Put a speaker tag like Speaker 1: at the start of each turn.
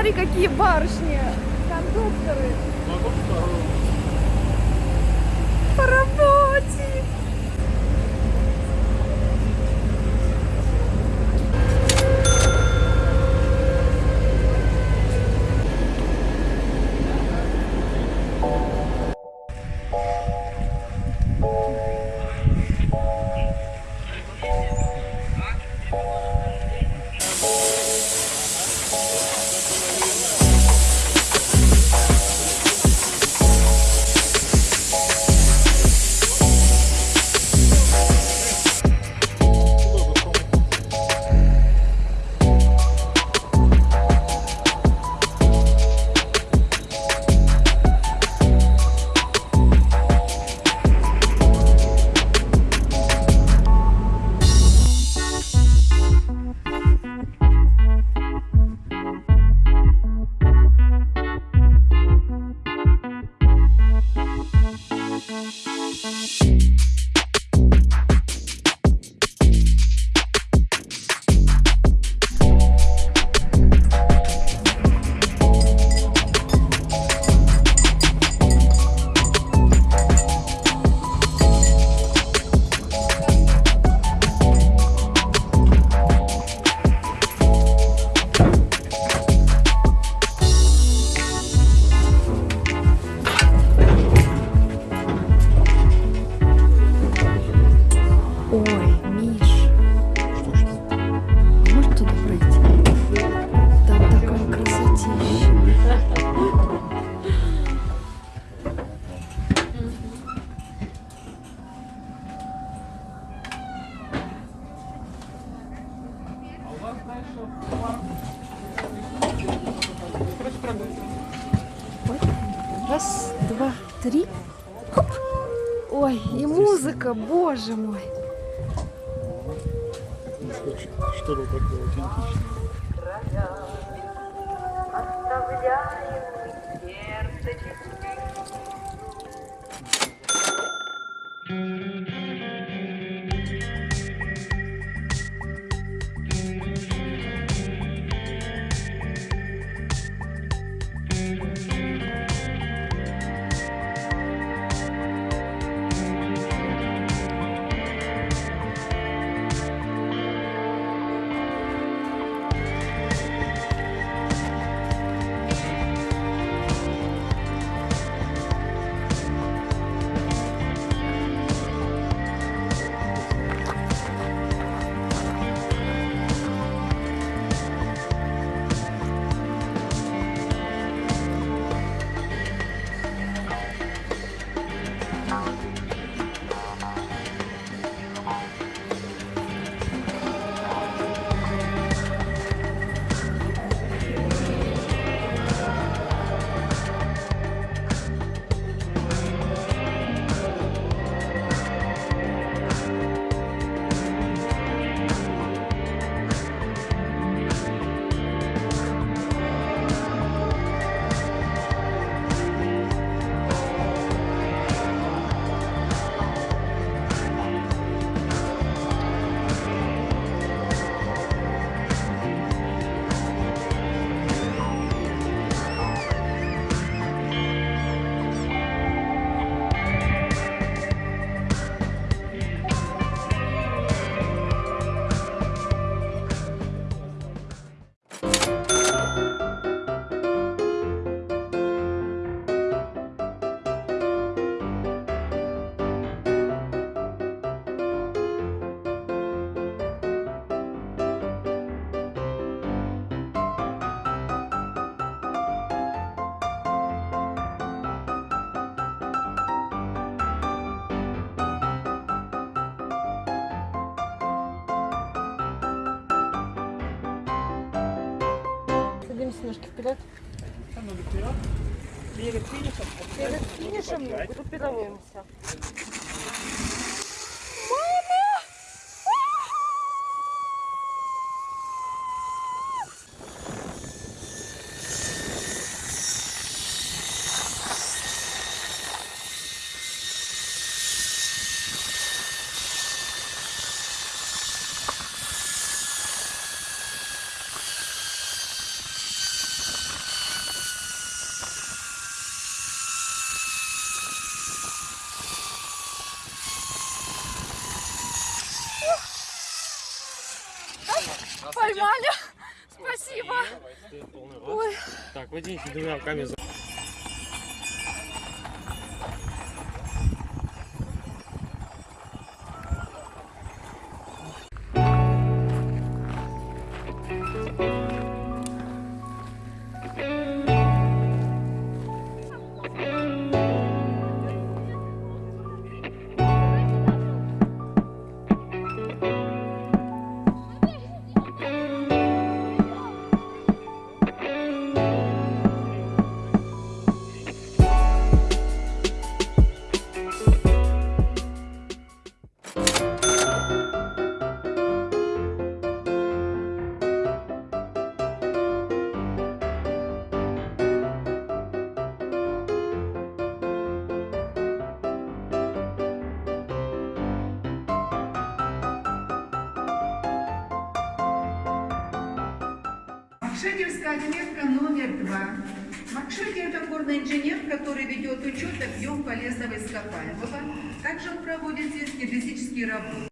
Speaker 1: Смотри, какие барышни, Раз, два, три. Хоп. Ой, и музыка, боже мой.
Speaker 2: Что-то такое аутентичное.
Speaker 3: Оставляем сердце
Speaker 1: ножки вперед.
Speaker 2: Перед финишем.
Speaker 1: Перед финишем группируемся.
Speaker 4: Водите двумя руками за...
Speaker 5: Макшекерская отметка номер два. Макшекер – это горный инженер, который ведет учет объем полезного ископаемого. Также он проводит здесь геодезические работы.